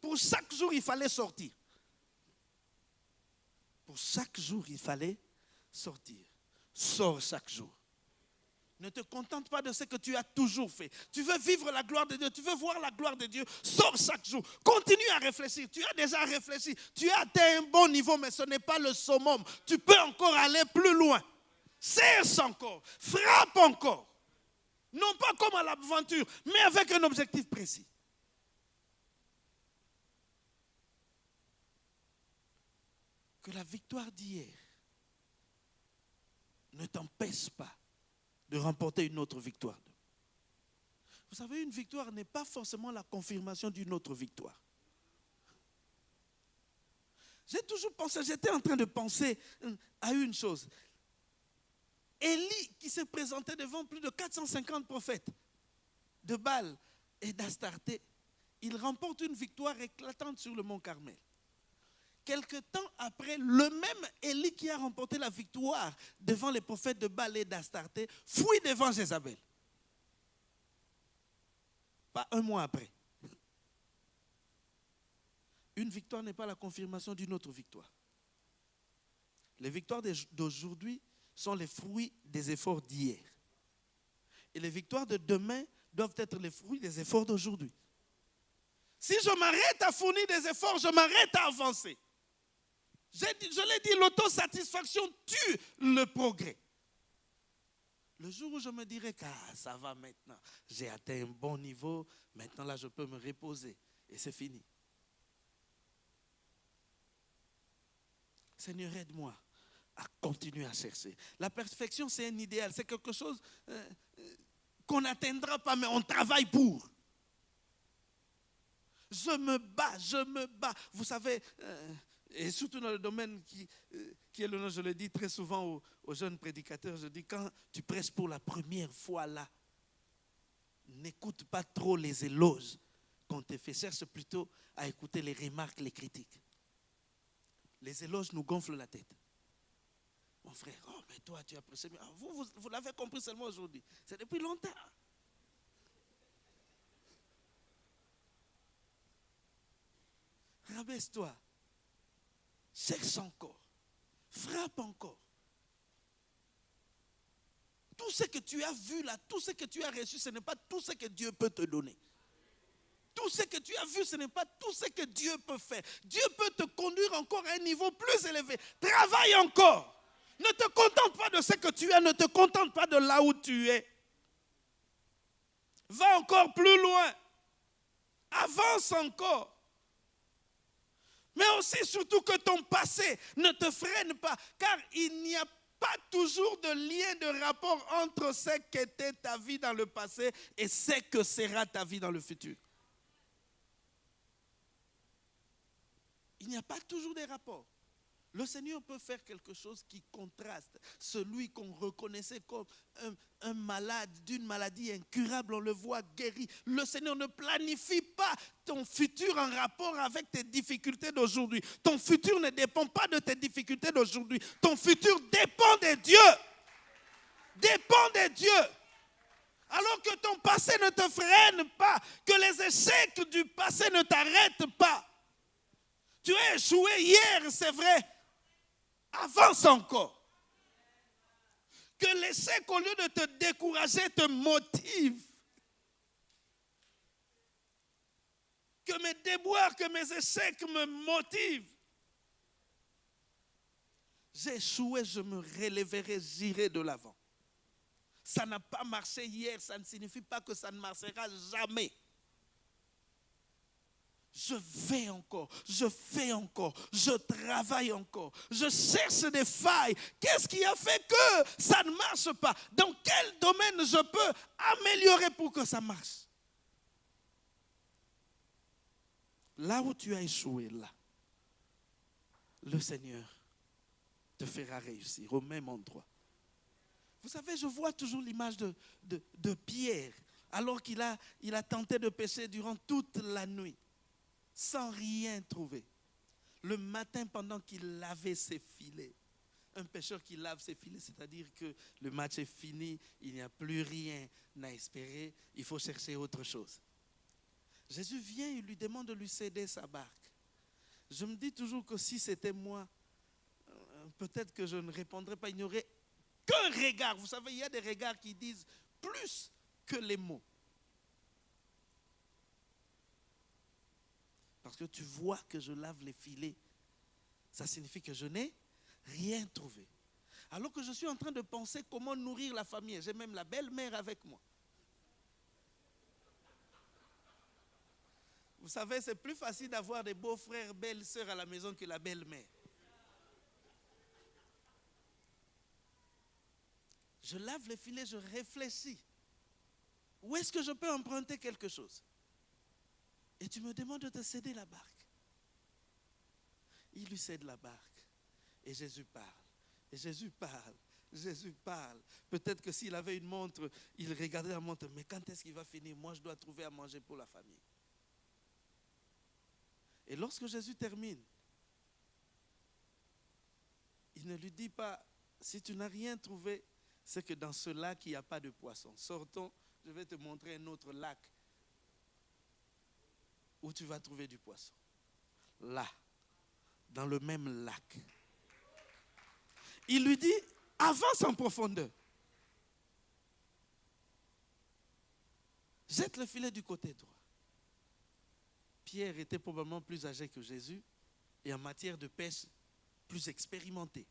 Pour chaque jour, il fallait sortir. Pour chaque jour, il fallait sortir. Sors chaque jour. Ne te contente pas de ce que tu as toujours fait. Tu veux vivre la gloire de Dieu, tu veux voir la gloire de Dieu. Sors chaque jour. Continue à réfléchir. Tu as déjà réfléchi. Tu as atteint un bon niveau, mais ce n'est pas le summum. Tu peux encore aller plus loin. Cesse encore. Frappe encore. Non pas comme à l'aventure, mais avec un objectif précis. Que la victoire d'hier ne t'empêche pas de remporter une autre victoire. Vous savez, une victoire n'est pas forcément la confirmation d'une autre victoire. J'ai toujours pensé, j'étais en train de penser euh, à une chose. Élie qui s'est présenté devant plus de 450 prophètes de Baal et d'Astarté, il remporte une victoire éclatante sur le mont Carmel. Quelque temps après, le même Élie qui a remporté la victoire devant les prophètes de Baal et d'Astarté fuit devant Jézabel. Pas un mois après. Une victoire n'est pas la confirmation d'une autre victoire. Les victoires d'aujourd'hui sont les fruits des efforts d'hier. Et les victoires de demain doivent être les fruits des efforts d'aujourd'hui. Si je m'arrête à fournir des efforts, je m'arrête à avancer. Je, l'ai dit, l'autosatisfaction tue le progrès. Le jour où je me dirai que ah, ça va maintenant, j'ai atteint un bon niveau, maintenant là je peux me reposer et c'est fini. Seigneur, aide-moi à continuer à chercher. La perfection, c'est un idéal, c'est quelque chose euh, euh, qu'on n'atteindra pas, mais on travaille pour. Je me bats, je me bats. Vous savez, euh, et surtout dans le domaine qui, qui est le nom, je le dis très souvent aux, jeunes prédicateurs, je dis quand tu prêches pour la première fois là, n'écoute pas trop les éloges qu'on te fait, cherche plutôt à écouter les remarques, les critiques. Les éloges nous gonflent la tête. Mon frère, oh, mais toi, tu as prêché. Mais vous, vous, vous l'avez compris seulement aujourd'hui. C'est depuis longtemps. Rabaisse-toi. Cherche encore. Frappe encore. Tout ce que tu as vu là, tout ce que tu as reçu, ce n'est pas tout ce que Dieu peut te donner. Tout ce que tu as vu, ce n'est pas tout ce que Dieu peut faire. Dieu peut te conduire encore à un niveau plus élevé. Travaille encore. Ne te contente pas de ce que tu as, ne te contente pas de là où tu es. Va encore plus loin. Avance encore. Mais aussi surtout que ton passé ne te freine pas, car il n'y a pas toujours de lien, de rapport entre ce qu'était ta vie dans le passé et ce que sera ta vie dans le futur. Il n'y a pas toujours de rapport. Le Seigneur peut faire quelque chose qui contraste. Celui qu'on reconnaissait comme un, malade d'une maladie incurable, on le voit guéri. Le Seigneur ne planifie pas ton futur en rapport avec tes difficultés d'aujourd'hui. Ton futur ne dépend pas de tes difficultés d'aujourd'hui. Ton futur dépend de Dieu. Dépend de Dieu. Alors que ton passé ne te freine pas, que les échecs du passé ne t'arrêtent pas. Tu as échoué hier, c'est vrai, avance encore. Que l'échec, au lieu de te décourager, te motive. Que mes déboires, que mes échecs me motivent. J'ai échoué, je me relèverai, j'irai de l'avant. Ça n'a pas marché hier, ça ne signifie pas que ça ne marchera jamais. Je vais encore, je fais encore, je travaille encore, je cherche des failles. Qu'est-ce qui a fait que ça ne marche pas? Dans quel domaine je peux améliorer pour que ça marche? Là où tu as échoué, là, le Seigneur te fera réussir au même endroit. Vous savez, je vois toujours l'image de, Pierre, alors qu'il a, a tenté de pêcher durant toute la nuit, sans rien trouver. Le matin, pendant qu'il lavait ses filets, un pêcheur qui lave ses filets, c'est-à-dire que le match est fini, il n'y a plus rien à espérer, il faut chercher autre chose. Jésus vient et lui demande de lui céder sa barque. Je me dis toujours que si c'était moi, euh, peut-être que je ne répondrais pas. Il n'y aurait qu'un regard. Vous savez, il y a des regards qui disent plus que les mots. Parce que tu vois que je lave les filets. Ça signifie que je n'ai rien trouvé. Alors que je suis en train de penser comment nourrir la famille. J'ai même la belle-mère avec moi. Vous savez, c'est plus facile d'avoir des beaux-frères, belles-sœurs à la maison que la belle-mère. Je lave les filets, je réfléchis. Où est-ce que je peux emprunter quelque chose? Et tu me demandes de te céder la barque. Il lui cède la barque. Et Jésus parle. Et Jésus parle. Jésus parle. Peut-être que s'il avait une montre, il regardait la montre. Mais quand est-ce qu'il va finir? Moi, je dois trouver à manger pour la famille. Et lorsque Jésus termine, il ne lui dit pas, si tu n'as rien trouvé, c'est que dans ce lac, il n'y a pas de poisson. Sortons, je vais te montrer un autre lac où tu vas trouver du poisson. Là, dans le même lac. Il lui dit, avance en profondeur. Jette le filet du côté droit. Pierre était probablement plus âgé que Jésus et en matière de pêche, plus expérimenté.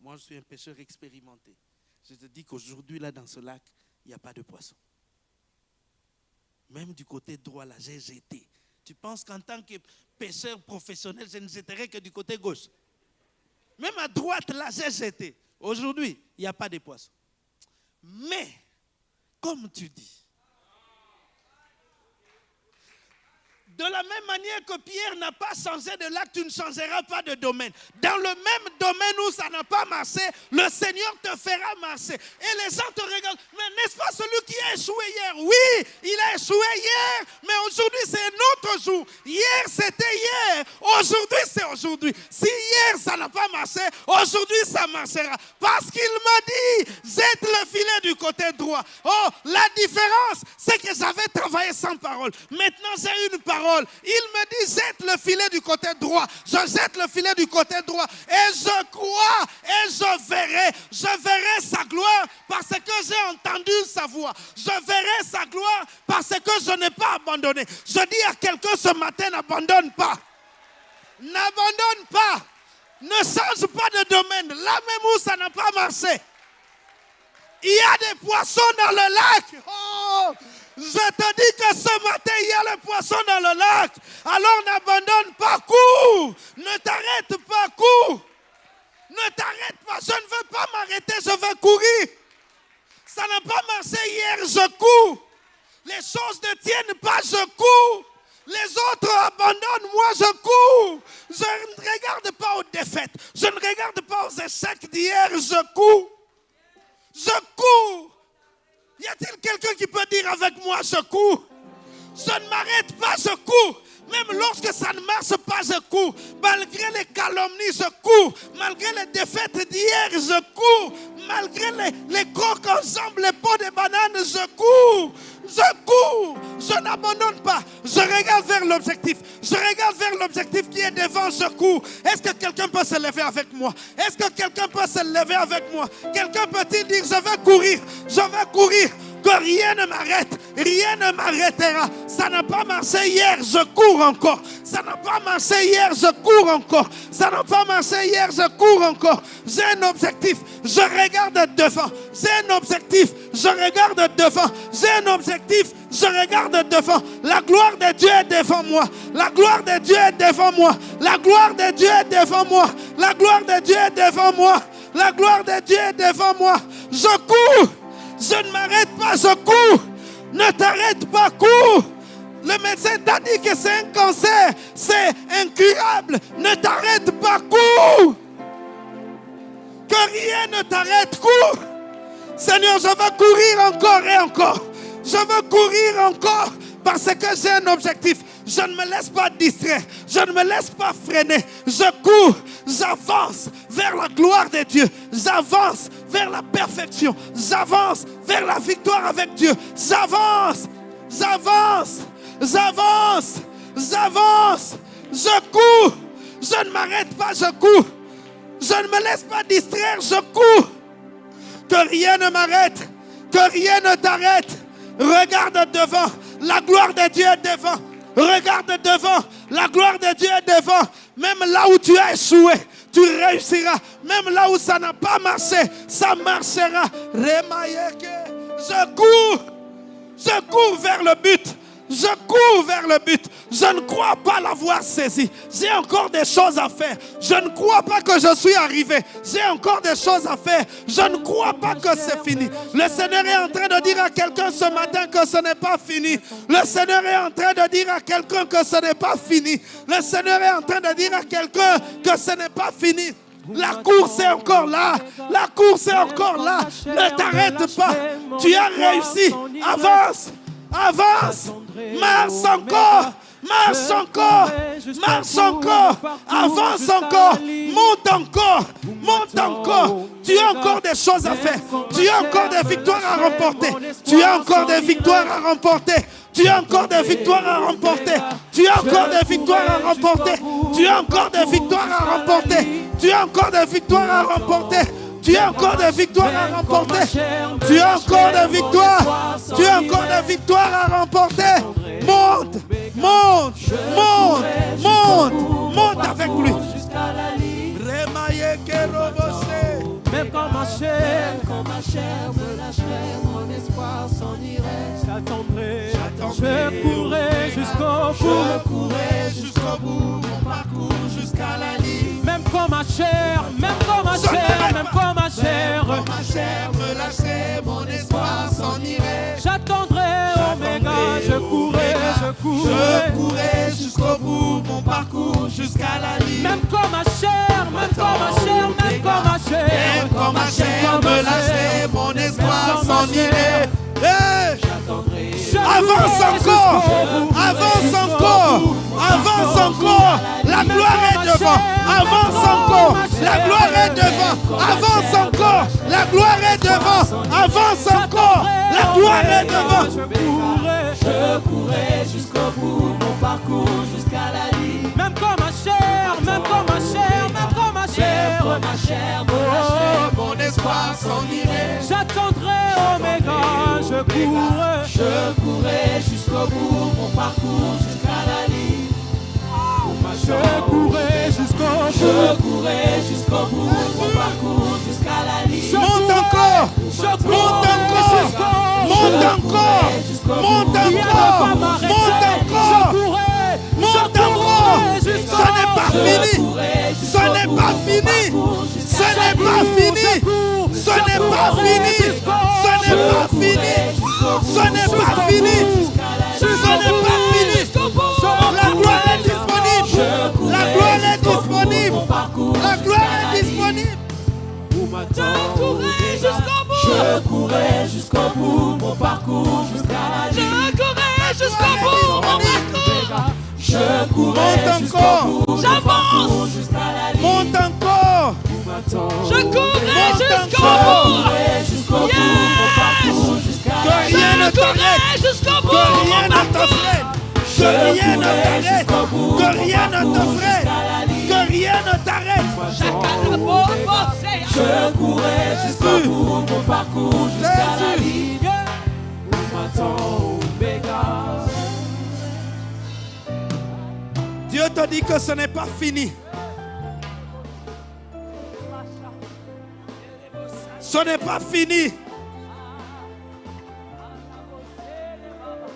Moi, je suis un pêcheur expérimenté. Je te dis qu'aujourd'hui, là, dans ce lac, il n'y a pas de poisson. Même du côté droit, là, j'ai. Tu penses qu'en tant que pêcheur professionnel, je ne jetterai que du côté gauche? Même à droite, là, j'ai. Aujourd'hui, il n'y a pas de poisson. Mais, comme tu dis, De la même manière que Pierre n'a pas changé de lac, tu ne changeras pas de domaine. Dans le même domaine où ça n'a pas marché, le Seigneur te fera marcher. Et les gens te regardent. Mais n'est-ce pas celui qui a échoué hier? Oui, il a échoué hier, mais aujourd'hui c'est un autre jour. Hier c'était hier, aujourd'hui c'est aujourd'hui. Si hier ça n'a pas marché, aujourd'hui ça marchera. Parce qu'il m'a dit, jette le filet du côté droit. Oh, la différence, c'est que j'avais travaillé sans parole. Maintenant j'ai une parole il me dit, jette le filet du côté droit. Je jette le filet du côté droit. Et je crois et je verrai. Je verrai sa gloire parce que j'ai entendu sa voix. Je verrai sa gloire parce que je n'ai pas abandonné. Je dis à quelqu'un ce matin, n'abandonne pas. N'abandonne pas. Ne change pas de domaine. Là même où ça n'a pas marché. Il y a des poissons dans le lac. Oh, je te dis que ce matin, il y a le poisson dans le lac. Alors n'abandonne pas, cours. Ne t'arrête pas, cours. Ne t'arrête pas. Je ne veux pas m'arrêter, je veux courir. Ça n'a pas marché hier, je cours. Les choses ne tiennent pas, je cours. Les autres abandonnent, moi je cours. Je ne regarde pas aux défaites. Je ne regarde pas aux échecs d'hier, je cours. Je cours. Y a-t-il quelqu'un qui peut dire avec moi, je cours Je ne m'arrête pas, je cours. Même lorsque ça ne marche pas, je cours. Malgré les calomnies, je cours. Malgré les défaites d'hier, je cours. Malgré les, les crocs ensemble, les pots de bananes, je cours. Je cours. Je n'abandonne pas. Je regarde vers l'objectif. Je regarde vers l'objectif qui est devant, je cours. Est-ce que quelqu'un peut se lever avec moi? Est-ce que quelqu'un peut se lever avec moi? Quelqu'un peut-il dire, je vais courir? Je vais courir. Que rien ne m'arrête Rien ne m'arrêtera. Ça n'a pas marché hier, je cours encore. Ça n'a pas marché hier, je cours encore. Ça n'a pas marché hier, je cours encore. J'ai un objectif, je regarde devant. J'ai un objectif, je regarde devant. J'ai un objectif, je regarde devant. La gloire de Dieu est devant moi. La gloire de Dieu est devant moi. La gloire de Dieu est devant moi. La gloire de Dieu est devant moi. La gloire de Dieu est devant moi. Je cours. Je ne m'arrête pas, je cours. Ne t'arrête pas, cours. Le médecin t'a dit que c'est un cancer, c'est incurable. Ne t'arrête pas, cours. Que rien ne t'arrête, cours. Seigneur, je veux courir encore et encore. Je veux courir encore parce que j'ai un objectif. Je ne me laisse pas distraire. Je ne me laisse pas freiner. Je cours. J'avance vers la gloire de Dieu. J'avance vers la perfection. J'avance vers la victoire avec Dieu. J'avance. J'avance. J'avance. J'avance. Je cours. Je ne m'arrête pas. Je cours. Je ne me laisse pas distraire. Je cours. Que rien ne m'arrête. Que rien ne t'arrête. Regarde devant. La gloire de Dieu est devant. Regarde devant. La gloire de Dieu est devant. Même là où tu as échoué, tu réussiras. Même là où ça n'a pas marché, ça marchera. Je cours. Je cours vers le but. Je cours vers le but. Je ne crois pas l'avoir saisi. J'ai encore des choses à faire. Je ne crois pas que je suis arrivé. J'ai encore des choses à faire. Je ne crois pas que c'est fini. Le Seigneur est en train de dire à quelqu'un ce matin que ce n'est pas fini. Le Seigneur est en train de dire à quelqu'un que ce n'est pas fini. Le Seigneur est en train de dire à quelqu'un que ce n'est pas fini. La course est encore là. La course est encore là. Ne t'arrête pas. Tu as réussi. Avance. Avance. Marche encore. Marche encore. Marche encore. Avance encore. Monte encore. Monte encore. Tu as encore des choses à faire. Tu as encore des victoires à remporter. Tu as encore des victoires à remporter. Tu as encore des victoires à remporter. Tu as encore des victoires à remporter. Tu as encore des victoires à remporter. Tu as encore des victoires à remporter. Tu as encore des victoires à remporter. Tu as encore des victoires. Tu as encore des victoires à remporter. Monte, monte, monte, monte, monte avec lui. Quand ma chair, Quand ma chair me lâcherait, mon espoir s'en irait. j'attendrai, je courrai jusqu'au Je bout. courrai jusqu'au bout mon parcours jusqu'à la ligne. Même quand ma chair, même quand ma Je chair, même pas. quand ma chair, Quand ma chair me lâcherait, mon espoir s'en irait. j'attendrai Je courrai, je jusqu'au bout mon parcours jusqu'à la ligne. Même quand ma chair, même quand ma chair, même quand ma chair, Même quand ma chair me lâcherait, mon espoir s'en irait. Je Avance encore, avance encore, encore. La gloire est devant. Avance encore, la gloire est devant. Avance encore, la gloire est devant. Avance encore, la gloire est devant. Je courrai, Je courrai jusqu'au bout mon parcours jusqu'à la ligne. même quand ma chair, même quand ma chair, même quand ma chair. Ma chair me lâcherait, Mon espoir s'en irait. J'attendrai Oméga, je courrai. je courrai jusqu'au bout mon parcours jusqu'à la ligne. Je courrai jusqu'au Je bout. courrai jusqu'au bout mon parcours jusqu'à la ligne. Monte encore, Je monte encore, jusqu'au monte encore, monte encore, monte Je encore. Monte je encore. Ce jusqu'au n'est pas fini. Ce n'est pas fini. Ce n'est pas fini. Ce n'est pas fini. Ce n'est pas fini. Ce n'est pas fini. Ce n'est pas fini. La gloire est disponible. Je courrai jusqu'au bout mon parcours jusqu'à la ligne. jusqu'au bout, mon Je courrai jusqu'au bout mon parcours jusqu'à la ligne. Monte encore. Je courrai Monte jusqu'au encore. bout. courrai jusqu'au bout mon parcours jusqu'à Que rien ne Je t'arrête. courrai jusqu'au bout. Que rien ne parcours. Que rien ne t'arrête. Que rien ne te je courais jusqu'au bout mon parcours jusqu'à la ligne où. Dieu te dit que ce n'est pas fini. Ce n'est pas fini.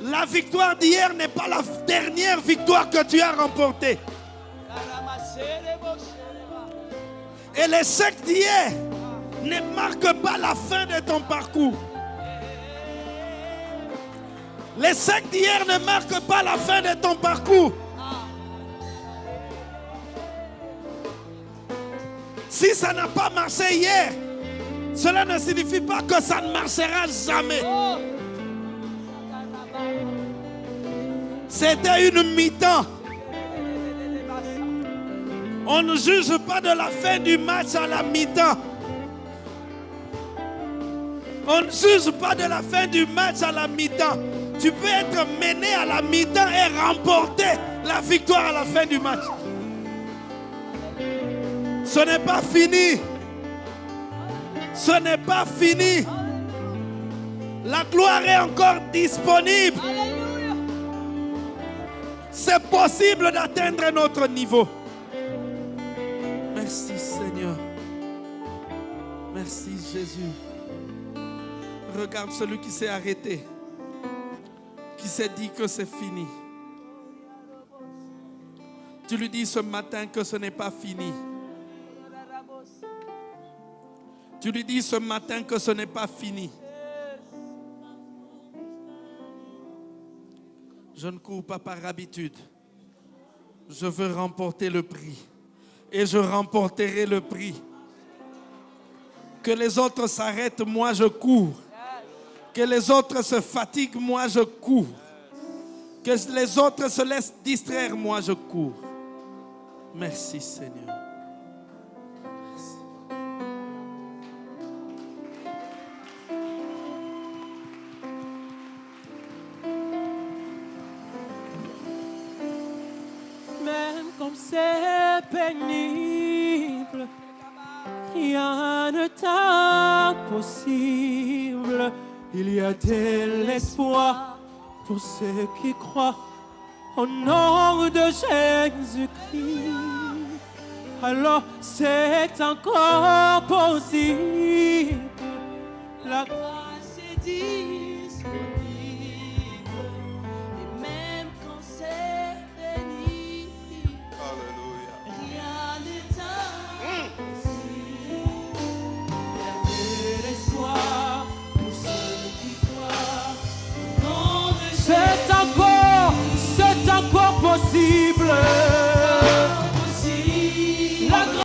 La victoire d'hier n'est pas la dernière victoire que tu as remportée. Et l'échec d'hier ne marque pas la fin de ton parcours. L'échec d'hier ne marque pas la fin de ton parcours. Si ça n'a pas marché hier, cela ne signifie pas que ça ne marchera jamais. C'était une mi-temps. On ne juge pas de la fin du match à la mi-temps. On ne juge pas de la fin du match à la mi-temps. Tu peux être mené à la mi-temps et remporter la victoire à la fin du match. Ce n'est pas fini. Ce n'est pas fini. La gloire est encore disponible. C'est possible d'atteindre notre niveau. Jésus. Regarde celui qui s'est arrêté, qui s'est dit que c'est fini. Tu lui dis ce matin que ce n'est pas fini. Tu lui dis ce matin que ce n'est pas fini. Je ne cours pas par habitude. Je veux remporter le prix. Et je remporterai le prix. Que les autres s'arrêtent, moi je cours. Que les autres se fatiguent, moi je cours. Que les autres se laissent distraire, moi je cours. Merci Seigneur. Même comme c'est Il y a de l'espoir pour ceux qui croient au nom de Jésus-Christ. Alors c'est encore possible. La bless.